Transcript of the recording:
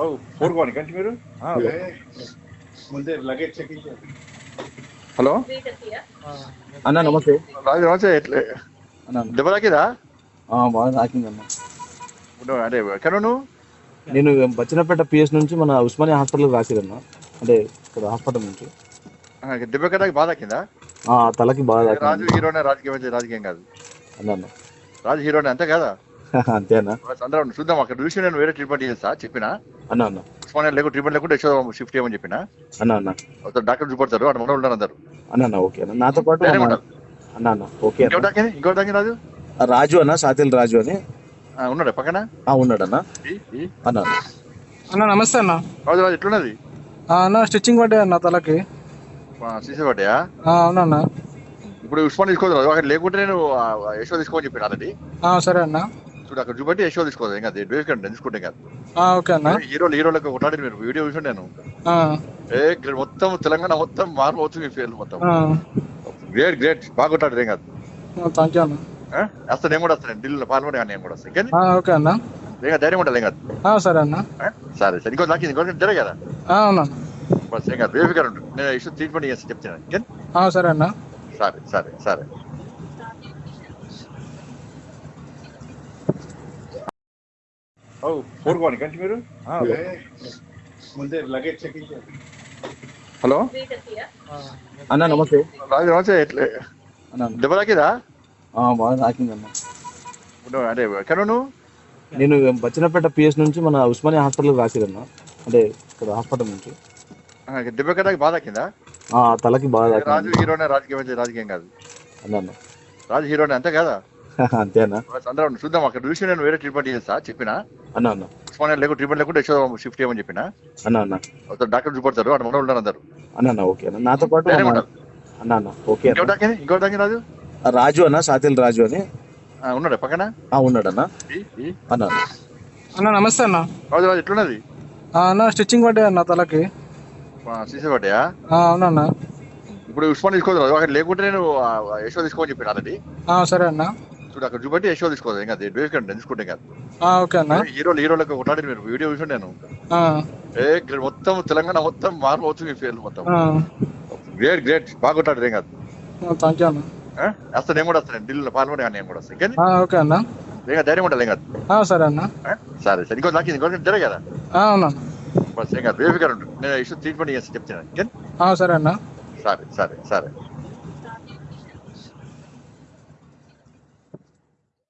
కంచి మీరు? ముందే luggage checking చేయండి హలో? అన్న నమస్తే. రాజు నమస్తే ఎట్లే? అన్న దెబ్బ తాకిదా? ఆ, బాగా తాకింది అన్న. నువ్వు అంటే ఎక్కడ నువ్వు? నేను బచ్చినపేట పిఎస్ నుంచి మన ఉస్మానియా హాస్పిటల్ రాసిరన్న అంటే ఇక్కడ హాస్పిటల్ నుంచి. ఆ, దెబ్బ బాగా తాకిందా? ఆ తలకి బాగా రాజు హీరోనే రాజకీయం రాజకీయం కాదు. అన్న అన్న. రాజు హీరోనే అంతే కదా? అంతే అన్న అందరం చూద్దాం అక్కడ చూసి నేను వేరే ట్రీట్మెంట్ చేస్తా చెప్పిన? అన్న అన్న. ఉస్మానియా లేకుండా ట్రీట్మెంట్ లేకుండా యశో షిఫ్ట్ చేయమని చెప్పిన? అన్న అన్న. డాక్టర్ చూపడతారు అక్కడ మన ఉన్నారు అందరు. అన్న అన్న ఓకే అన్న. నాతో పాటు. అన్న. అన్న ఓకే ఇంకోటి తాకింది రాజు? రాజు అన్న సాతిల్ రాజు అని. ఉన్నాడు పక్కన? ఆ ఉన్నాడు అన్న. అన్న అన్న. అన్న నమస్తే అన్న. రాజు రాజు ఎట్లున్నది? ఆ, అన్న స్టిచ్చింగ్ పడ్డాయి అన్న తలకి. సీసీ పడ్డాయా? ఆ, అవునన్న ఇప్పుడు ఉస్మాన్ తీసుకోదు అక్కడ లేకుంటే నేను యశో తీసుకోమని చెప్పిన ఆల్రెడీ? ఆ, సరే అన్న. చూడు అక్కడ చూపెట్టి యశో తీసుకోదు ఇంకా వేసుకండి తీసుకుంటే కాదు ఓకే అన్న. హీరోలు హీరోలకు కొట్లాడి మీరు వీడియో చూసి నేను. ఏ మొత్తం తెలంగాణ మొత్తం మారిపోతుంది మీ పేర్లు మొత్తం. గ్రేట్ గ్రేట్ బాగా కొట్లాడు ఏం కాదు థ్యాంక్ యూ అన్న? వస్తాను నేను కూడా వస్తాను. ఢిల్లీలో పాల్గొనే కానీ నేను కూడా ఆ, ఓకే అన్న. కాదు, ధైర్యం ఉండాలి కాదు సరే అన్న? సరే సరే. ఇంకో నాకు ఇంకో కదా? ఏం కాదు ఉంటుంది నేను ఇష్యూ ట్రీట్మెంట్ చేసి చెప్తాను సరే అన్న. సరే సరే సరే. మీరు? ముందే లగేజ్ చెకింగ్ చేయండి. హలో? అన్న నమస్తే. రాజు నమస్తే. ఎట్లే? అన్న దెబ్బ తాకిదా? ఆ, బాగా తాకింది అన్న. అంటే ఎక్కడ నువ్వు? నేను బచ్చినపేట పిఎస్ నుంచి మన ఉస్మానియా హాస్పిటల్ రాసిరన్న. అంటే ఇక్కడ హాస్పిటల్ నుంచి. ఆ, దెబ్బ ఎక్కడ తాకి? బాగా తాకిందా? ఆ తలకి బాగా రాజు హీరోనే రాజకీయం రాజకీయం కాదు. అన్న అన్న. రాజు హీరోనే అంతే కదా? అంతే అన్న బస్ అందరం చూద్దాం అక్కడ చూసి నేను వేరే ట్రీట్మెంట్ చేస్తా చెప్పిన? అన్న అన్న. ఉస్మానియా లేకుండా ట్రీట్మెంట్ లేకుండా యశో షిఫ్ట్ చేయమని చెప్పిన? అన్న అన్న. డాక్టర్ చూపడతారు అక్కడ మన ఉన్నారు అందరు. అన్న అన్న ఓకే అన్న. నాతో పాటు. అన్న అన్న ఓకే తాకింది రాజు? రాజు అన్న సాతిల్ రాజు అని. ఉన్నాడు పక్కన? ఆ ఉన్నాడు అన్న. అన్న అన్న. నమస్తే అన్న. రాజు రాజు ఎట్లున్నది? ఆ, అన్న స్టిచ్చింగ్ పడ్డాయి అన్న తలకి. సీసీ పడ్డాయా? ఆ, అవునన్న ఇప్పుడు ఉస్మాన్ తీసుకోదు రాజు. అక్కడ లేకుంటే నేను యశో తీసుకోమని చెప్పిన ఆల్రెడీ? ఆ, సరే అన్న. చూడు అక్కడ చూపెట్టి తీసుకోదు ఇంకా తీసుకుంటే కాదు ఓకే అన్న. హీరోలు హీరోలకు కొట్లాడి మీరు. వీడియో చూసి నేను ఏ మొత్తం తెలంగాణ మొత్తం మారిపోతుంది మీ పేర్లు మొత్తం. గ్రేట్ గ్రేట్ బాగా కొట్లాడు ఏం కాదు. థ్యాంక్ యూ అన్న? వస్తాను నేను కూడా వస్తాను ఢిల్లీలో పాల్గొనే నేను కూడా వస్తాను ఓకే అన్న. కాదు, ధైర్యం ఉండాలి ఏం కాదు. ఆ, సరే అన్న? సరే సరే. ఇంకో నాకు ఇంకో కదా? బస్ ఏం కాదు. బేఫికర్ ఉంటుంది నేను ఇష్యూ ట్రీట్మెంట్ చేసి చెప్తాను. సరే అన్న. సరే సరే సరే.